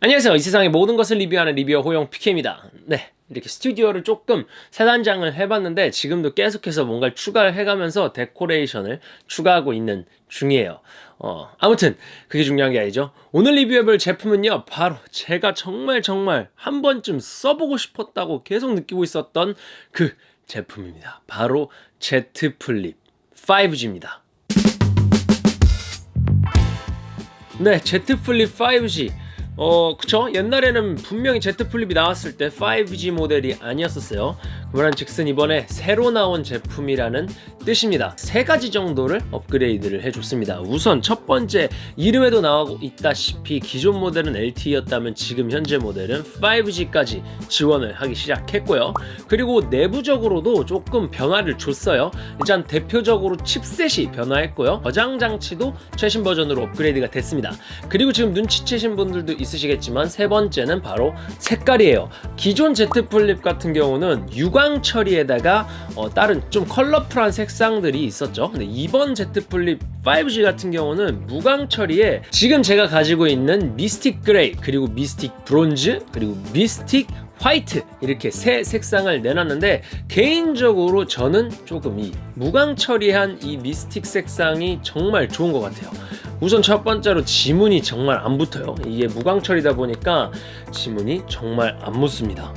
안녕하세요. 이 세상의 모든 것을 리뷰하는 리뷰어 호영 PK입니다. 네 이렇게 스튜디오를 조금 새단장을 해봤는데 지금도 계속해서 뭔가를 추가를 해가면서 데코레이션을 추가하고 있는 중이에요. 어, 아무튼 그게 중요한 게 아니죠. 오늘 리뷰해볼 제품은요 바로 제가 정말 정말 한 번쯤 써보고 싶었다고 계속 느끼고 있었던 그 제품입니다. 바로 Z 플립 5G입니다. 네 Z 플립 5G 어 그쵸? 옛날에는 분명히 Z 플립이 나왔을 때 5G 모델이 아니었었어요. 그말 즉슨 이번에 새로 나온 제품이라는 뜻입니다. 세 가지 정도를 업그레이드를 해줬습니다. 우선 첫 번째 이름에도 나오고 있다시피 기존 모델은 LTE였다면 지금 현재 모델은 5G까지 지원을 하기 시작했고요. 그리고 내부적으로도 조금 변화를 줬어요. 일단 대표적으로 칩셋이 변화했고요. 저장 장치도 최신 버전으로 업그레이드가 됐습니다. 그리고 지금 눈치채신 분들도 있으시겠지만 세 번째는 바로 색깔이에요. 기존 Z 플립 같은 경우는 유광 처리에다가 어, 다른 좀 컬러풀한 색상들이 있었죠. 근데 이번 Z 플립 5G 같은 경우는 무광 처리에 지금 제가 가지고 있는 mystic gray 그리고 mystic bronze 그리고 mystic white 이렇게 세 색상을 내놨는데 개인적으로 저는 조금 이 무광 처리한 이 mystic 색상이 정말 좋은 것 같아요. 우선 첫 번째로 지문이 정말 안 붙어요. 이게 무광 처리다 보니까 지문이 정말 안 묻습니다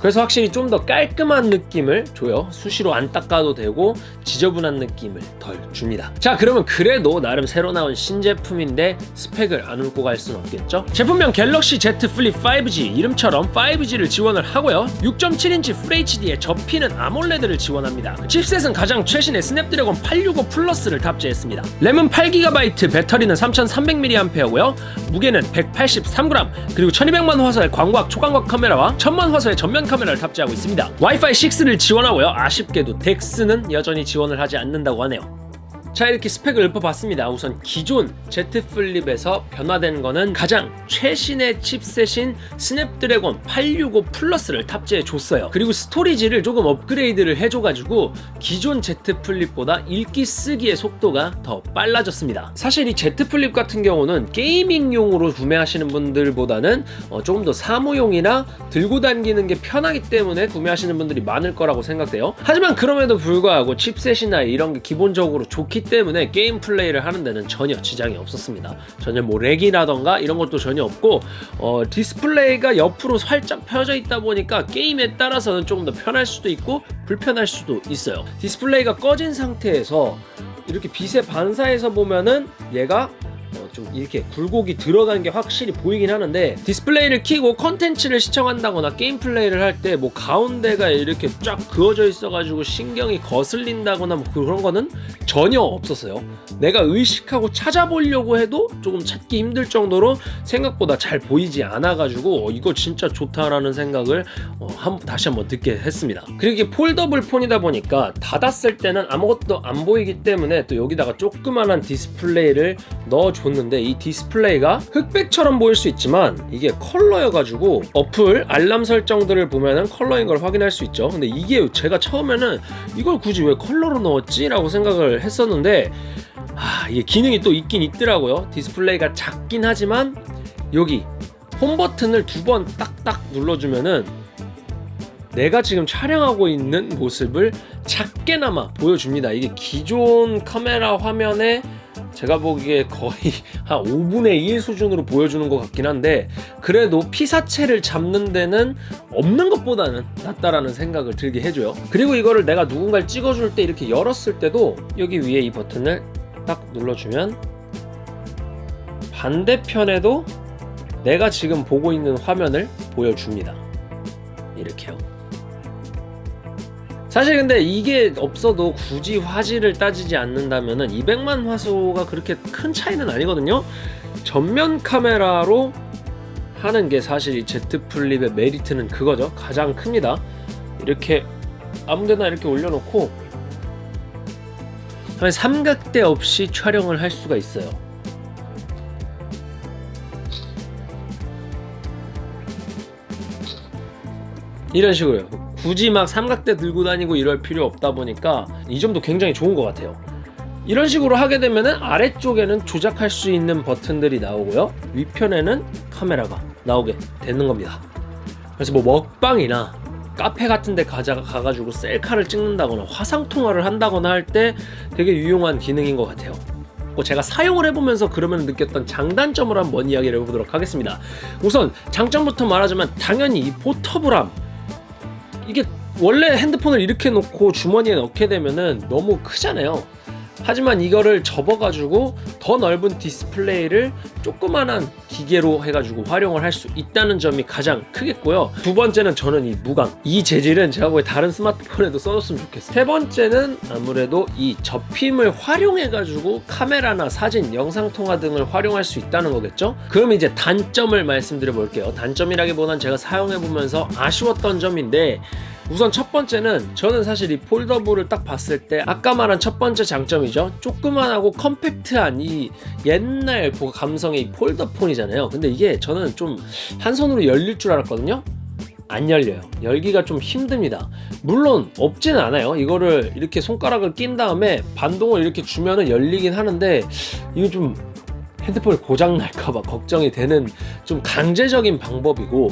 그래서 확실히 좀 더 깔끔한 느낌을 줘요. 수시로 안 닦아도 되고 지저분한 느낌을 덜 줍니다. 자 그러면 그래도 나름 새로 나온 신제품인데 스펙을 안 훑고 갈 수는 없겠죠? 제품명 갤럭시 Z 플립 5G 이름처럼 5G를 지원을 하고요. 6.7인치 FHD에 접히는 아몰레드를 지원합니다. 칩셋은 가장 최신의 스냅드래곤 865 플러스를 탑재했습니다. 램은 8GB 배터리는 3300mAh고요. 무게는 183g 그리고 1200만 화소의 광각 초광각 카메라와 1000만 화소의 전면 카메라를 탑재하고 있습니다. 와이파이 6를 지원하고요. 아쉽게도 DeX는 여전히 지원을 하지 않는다고 하네요 자 이렇게 스펙을 읊어봤습니다. 우선 기존 Z 플립에서 변화된 거는 가장 최신의 칩셋인 스냅드래곤 865 플러스를 탑재해 줬어요. 그리고 스토리지를 조금 업그레이드를 해줘가지고 기존 Z 플립보다 읽기 쓰기의 속도가 더 빨라졌습니다. 사실 이 Z 플립 같은 경우는 gaming용으로 구매하시는 분들보다는 어, 조금 더 사무용이나 들고 다니는 게 편하기 때문에 구매하시는 분들이 많을 거라고 생각돼요. 하지만 그럼에도 불구하고 칩셋이나 이런 게 기본적으로 좋기 때문에 게임 플레이를 하는 데는 전혀 지장이 없었습니다. 전혀 뭐 lag이라던가 이런 것도 전혀 없고 어, 디스플레이가 옆으로 살짝 펴져 있다 보니까 게임에 따라서는 조금 더 편할 수도 있고 불편할 수도 있어요. 디스플레이가 꺼진 상태에서 이렇게 빛에 반사해서 보면은 얘가 좀 이렇게 굴곡이 들어간 게 확실히 보이긴 하는데 디스플레이를 키고 컨텐츠를 시청한다거나 게임 플레이를 할 때 뭐 가운데가 이렇게 쫙 그어져 있어가지고 신경이 거슬린다거나 뭐 그런 거는 전혀 없었어요. 내가 의식하고 찾아보려고 해도 조금 찾기 힘들 정도로 생각보다 잘 보이지 않아가지고 어, 이거 진짜 좋다라는 생각을 어, 한, 다시 한번 들게 했습니다. 그리고 이게 foldable 폰이다 보니까 닫았을 때는 아무것도 안 보이기 때문에 또 여기다가 조그만한 디스플레이를 넣어줬는데 있는데 이 디스플레이가 흑백처럼 보일 수 있지만 이게 컬러여가지고 어플 알람 설정들을 보면은 컬러인 걸 확인할 수 있죠 근데 이게 제가 처음에는 이걸 굳이 왜 컬러로 넣었지? 라고 생각을 했었는데 아 이게 기능이 또 있긴 있더라고요 디스플레이가 작긴 하지만 여기 홈 버튼을 두 번 딱딱 눌러주면은 내가 지금 촬영하고 있는 모습을 작게나마 보여줍니다 이게 기존 카메라 화면에 제가 보기에 거의 한 5분의 1 수준으로 보여주는 것 같긴 한데 그래도 피사체를 잡는 데는 없는 것보다는 낫다라는 생각을 들게 해줘요. 그리고 이거를 내가 누군가를 찍어줄 때 이렇게 열었을 때도 여기 위에 이 버튼을 딱 눌러주면 반대편에도 내가 지금 보고 있는 화면을 보여줍니다. 이렇게요 사실 근데 이게 없어도 굳이 화질을 따지지 않는다면 200만 화소가 그렇게 큰 차이는 아니거든요. 전면 카메라로 하는 게 사실 이 Z 플립의 메리트는 그거죠. 가장 큽니다. 이렇게 아무데나 이렇게 올려놓고 삼각대 없이 촬영을 할 수가 있어요. 이런 식으로요 굳이 막 삼각대 들고 다니고 이럴 필요 없다 보니까 이 점도 굉장히 좋은 것 같아요. 이런 식으로 하게 되면 은 아래쪽에는 조작할 수 있는 버튼들이 나오고요. 위편에는 카메라가 나오게 되는 겁니다. 그래서 뭐 먹방이나 카페 같은 데 가자, 가가지고 셀카를 찍는다거나 화상 통화를 한다거나 할 때 되게 유용한 기능인 것 같아요. 뭐 제가 사용을 해보면서 그러면 느꼈던 장단점을 한번 이야기를 해보도록 하겠습니다. 우선 장점부터 말하자면 당연히 이 포터블함 이게 원래 핸드폰을 이렇게 놓고 주머니에 넣게 되면은 너무 크잖아요 하지만 이거를 접어가지고 더 넓은 디스플레이를 조그만한 기계로 해가지고 활용을 할 수 있다는 점이 가장 크겠고요. 두 번째는 저는 이 무광. 이 재질은 제가 보기에 다른 스마트폰에도 써줬으면 좋겠어요. 세 번째는 아무래도 이 접힘을 활용해가지고 카메라나 사진, 영상통화 등을 활용할 수 있다는 거겠죠? 그럼 이제 단점을 말씀드려 볼게요. 단점이라기보단 제가 사용해보면서 아쉬웠던 점인데 우선 첫 번째는 저는 사실 이 폴더블을 딱 봤을 때 아까 말한 첫 번째 장점이죠. 조그만하고 컴팩트한 이 옛날 그 감성의 이 폴더폰이잖아요. 근데 이게 저는 좀 한 손으로 열릴 줄 알았거든요. 안 열려요. 열기가 좀 힘듭니다. 물론 없지는 않아요. 이거를 이렇게 손가락을 낀 다음에 반동을 이렇게 주면은 열리긴 하는데 이거 좀 핸드폰이 고장 날까봐 걱정이 되는 좀 강제적인 방법이고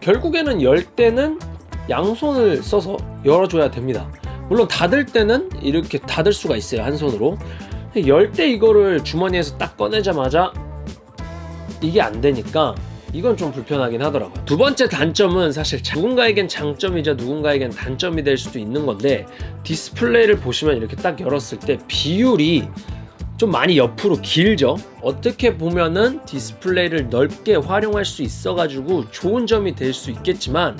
결국에는 열 때는 양손을 써서 열어줘야 됩니다. 물론 닫을 때는 이렇게 닫을 수가 있어요 한 손으로. 열 때 이거를 주머니에서 딱 꺼내자마자 이게 안 되니까 이건 좀 불편하긴 하더라고요. 두 번째 단점은 사실 누군가에겐 장점이자 누군가에겐 단점이 될 수도 있는 건데 디스플레이를 보시면 이렇게 딱 열었을 때 비율이 좀 많이 옆으로 길죠. 어떻게 보면은 디스플레이를 넓게 활용할 수 있어 가지고 좋은 점이 될 수 있겠지만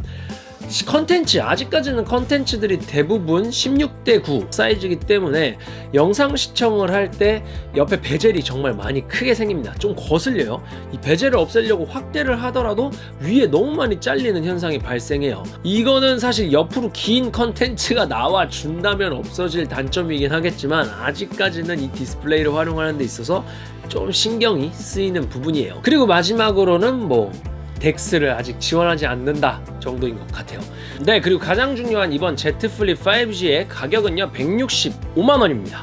컨텐츠 아직까지는 컨텐츠들이 대부분 16대 9 사이즈이기 때문에 영상 시청을 할 때 옆에 베젤이 정말 많이 크게 생깁니다. 좀 거슬려요. 이 베젤을 없애려고 확대를 하더라도 위에 너무 많이 잘리는 현상이 발생해요. 이거는 사실 옆으로 긴 컨텐츠가 나와 준다면 없어질 단점이긴 하겠지만 아직까지는 이 디스플레이를 활용하는 데 있어서 좀 신경이 쓰이는 부분이에요. 그리고 마지막으로는 뭐 DeX를 아직 지원하지 않는다 정도인 것 같아요. 네 그리고 가장 중요한 이번 Z 플립 5G의 가격은요 165만원입니다.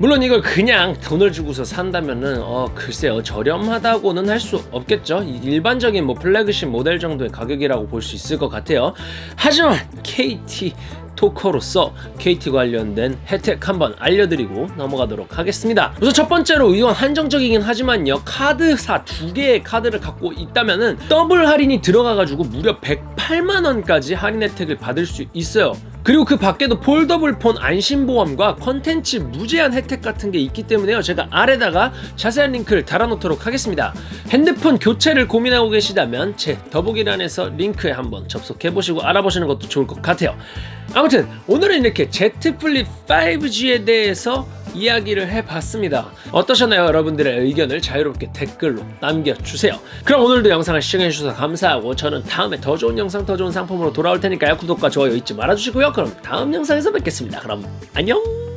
물론 이걸 그냥 돈을 주고서 산다면은 어 글쎄요 저렴하다고는 할 수 없겠죠. 일반적인 뭐 플래그십 모델 정도의 가격이라고 볼 수 있을 것 같아요. 하지만 KT 토커로서 KT 관련된 혜택 한번 알려드리고 넘어가도록 하겠습니다. 우선 첫 번째로 이건 한정적이긴 하지만요. 카드사 두 개의 카드를 갖고 있다면 은 더블 할인이 들어가가지고 무려 108만원까지 할인 혜택을 받을 수 있어요. 그리고 그 밖에도 foldable 폰 안심보험과 컨텐츠 무제한 혜택 같은 게 있기 때문에요. 제가 아래다가 자세한 링크를 달아놓도록 하겠습니다. 핸드폰 교체를 고민하고 계시다면 제 더보기란에서 링크에 한번 접속해보시고 알아보시는 것도 좋을 것 같아요 아무튼 오늘은 이렇게 Z 플립 5G에 대해서 이야기를 해봤습니다. 어떠셨나요? 여러분들의 의견을 자유롭게 댓글로 남겨주세요. 그럼 오늘도 영상을 시청해주셔서 감사하고 저는 다음에 더 좋은 영상 더 좋은 상품으로 돌아올 테니까요. 구독과 좋아요 잊지 말아주시고요. 그럼 다음 영상에서 뵙겠습니다. 그럼 안녕